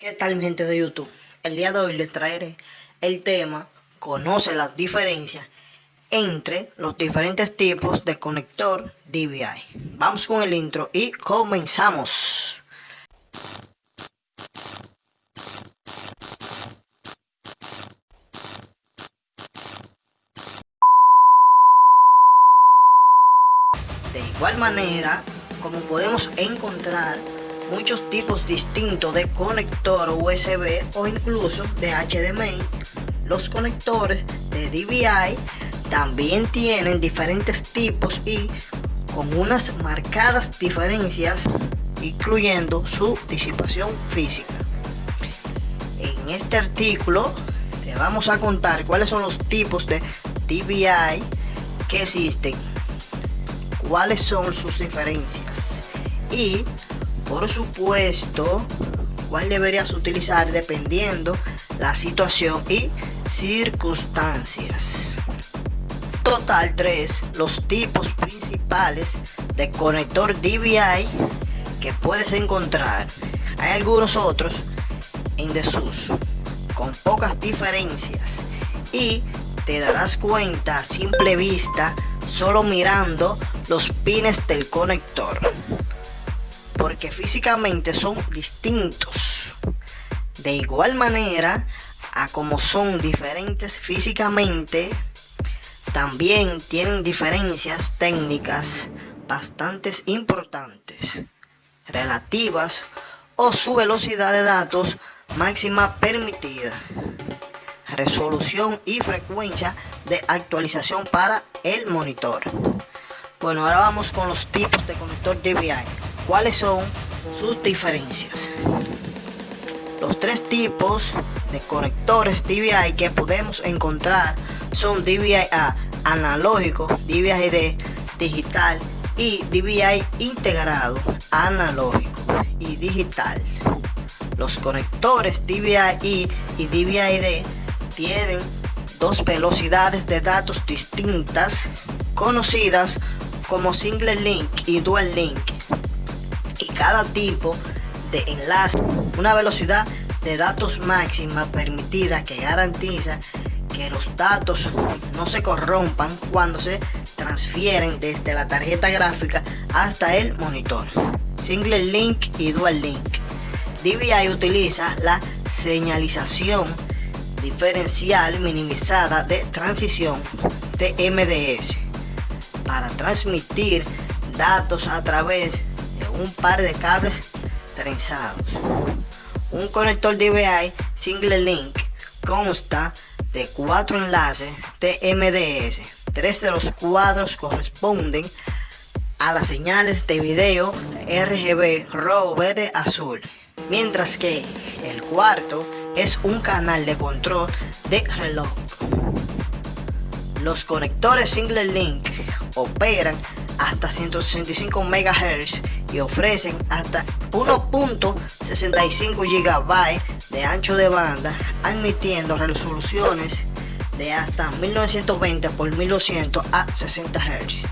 ¿Qué tal gente de YouTube? El día de hoy les traeré el tema Conoce las diferencias entre los diferentes tipos de conector DVI. Vamos con el intro y comenzamos. De igual manera, como podemos encontrar muchos tipos distintos de conector USB o incluso de HDMI, los conectores de DVI también tienen diferentes tipos y con unas marcadas diferencias incluyendo su disipación física. En este artículo te vamos a contar cuáles son los tipos de DVI que existen cuáles son sus diferencias y por supuesto cuál deberías utilizar dependiendo la situación y circunstancias. Total 3 los tipos principales de conector DVI que puedes encontrar. Hay algunos otros en desuso con pocas diferencias y te darás cuenta a simple vista solo mirando los pines del conector porque físicamente son distintos de igual manera a como son diferentes físicamente también tienen diferencias técnicas bastante importantes relativas o su velocidad de datos máxima permitida resolución y frecuencia de actualización para el monitor. Bueno, ahora vamos con los tipos de conector DVI. ¿Cuáles son sus diferencias? Los tres tipos de conectores DVI que podemos encontrar son DVI-A analógico, DVI-D digital y DVI integrado analógico y digital. Los conectores DVI-I y DVI-D tienen dos velocidades de datos distintas conocidas como single link y dual link cada tipo de enlace. Una velocidad de datos máxima permitida que garantiza que los datos no se corrompan cuando se transfieren desde la tarjeta gráfica hasta el monitor. Single link y dual link. DVI utiliza la señalización diferencial minimizada de transición TMDS para transmitir datos a través de un par de cables trenzados. Un conector DVI Single Link consta de cuatro enlaces TMDS. Tres de los cuadros corresponden a las señales de video RGB rojo, verde, azul. Mientras que el cuarto es un canal de control de reloj. Los conectores Single Link operan hasta 165 MHz y ofrecen hasta 1.65 GB de ancho de banda, admitiendo resoluciones de hasta 1920 x 1200 a 60 Hz.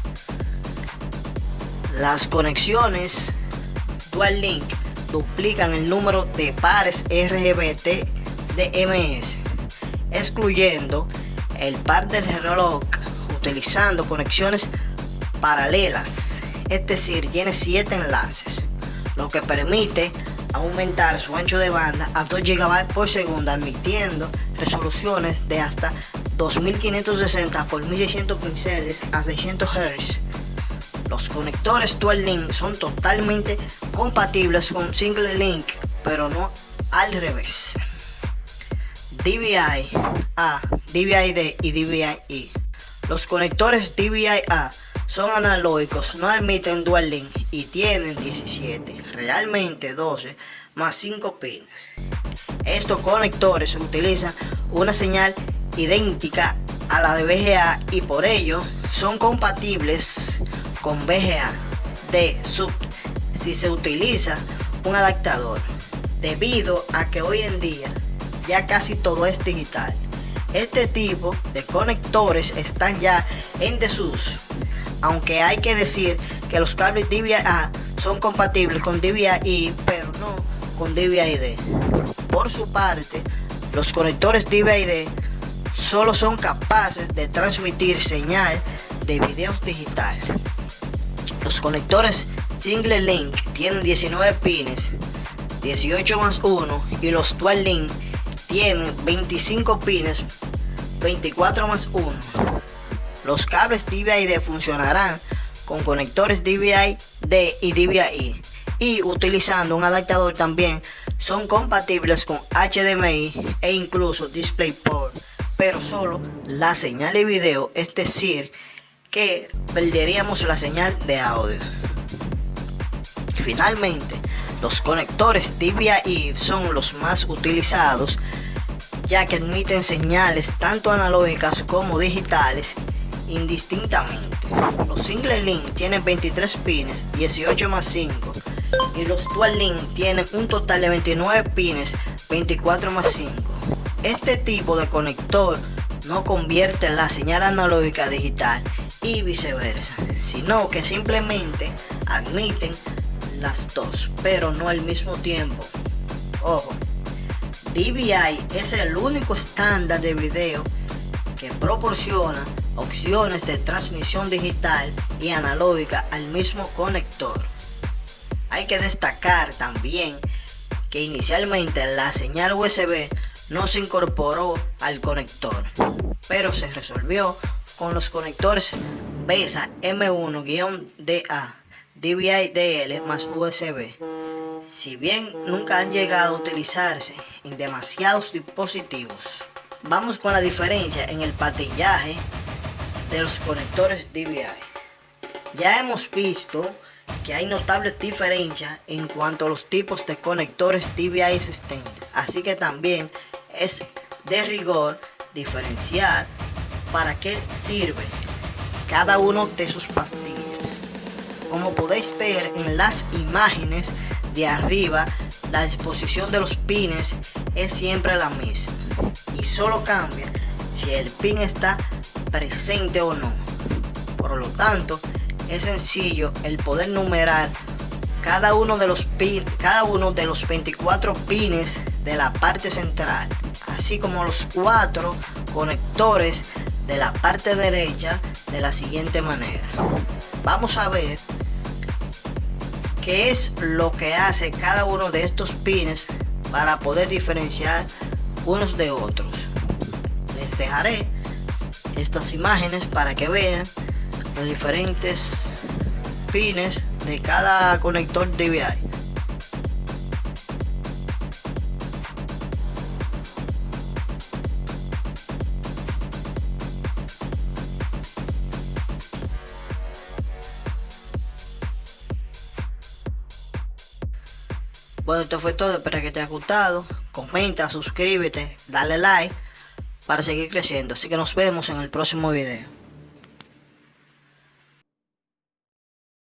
Las conexiones Dual Link duplican el número de pares RGBT de MS, excluyendo el par del reloj utilizando conexiones paralelas, es decir, tiene 7 enlaces, lo que permite aumentar su ancho de banda a 2 GB por segundo, admitiendo resoluciones de hasta 2560 x 1600 píxeles a 600 Hz. Los conectores Dual Link son totalmente compatibles con Single Link, pero no al revés. DVI-A, DVI-D y DVI-E. Los conectores DVI-A son analógicos, no admiten Dual Link y tienen 17, realmente 12 más 5 pines. Estos conectores utilizan una señal idéntica a la de VGA y por ello son compatibles con VGA de sub si se utiliza un adaptador debido a que hoy en día ya casi todo es digital. Este tipo de conectores están ya en desuso, aunque hay que decir que los cables DVI-A son compatibles con DVI-I, pero no con DVI-D. Por su parte, los conectores DVI-D solo son capaces de transmitir señal de videos digital. Los conectores Single Link tienen 19 pines, 18 más 1 y los Dual Link tienen 25 pines, 24 más 1. Los cables DVI-D funcionarán con conectores DVI-D y DVI y utilizando un adaptador también son compatibles con HDMI e incluso DisplayPort. Pero solo la señal de video es decir que perderíamos la señal de audio. Finalmente los conectores DVI son los más utilizados ya que admiten señales tanto analógicas como digitales indistintamente. Los single link tienen 23 pines, 18 más 5 y los dual link tienen un total de 29 pines 24 más 5 este tipo de conector no convierte la señal analógica digital y viceversa sino que simplemente admiten las dos pero no al mismo tiempo. Ojo DVI es el único estándar de video que proporciona opciones de transmisión digital y analógica al mismo conector hay que destacar también que inicialmente la señal USB no se incorporó al conector, pero se resolvió con los conectores BESA M1-DA, DVI-DL más USB. Si bien nunca han llegado a utilizarse en demasiados dispositivos, vamos con la diferencia en el patillaje de los conectores DVI. Ya hemos visto que hay notables diferencias en cuanto a los tipos de conectores DVI existentes. Así que también es de rigor diferenciar para qué sirve cada uno de sus pastillas. Como podéis ver en las imágenes de arriba, la disposición de los pines es siempre la misma y solo cambia si el pin está presente o no. Por lo tanto, es sencillo el poder numerar cada uno de los pin, cada uno de los 24 pines de la parte central, así como los cuatro conectores de la parte derecha de la siguiente manera. Vamos a ver qué es lo que hace cada uno de estos pines para poder diferenciar unos de otros. Les dejaré estas imágenes para que vean los diferentes pines de cada conector DVI. Bueno, esto fue todo, espero que te haya gustado. Comenta, suscríbete, dale like para seguir creciendo. Así que nos vemos en el próximo video.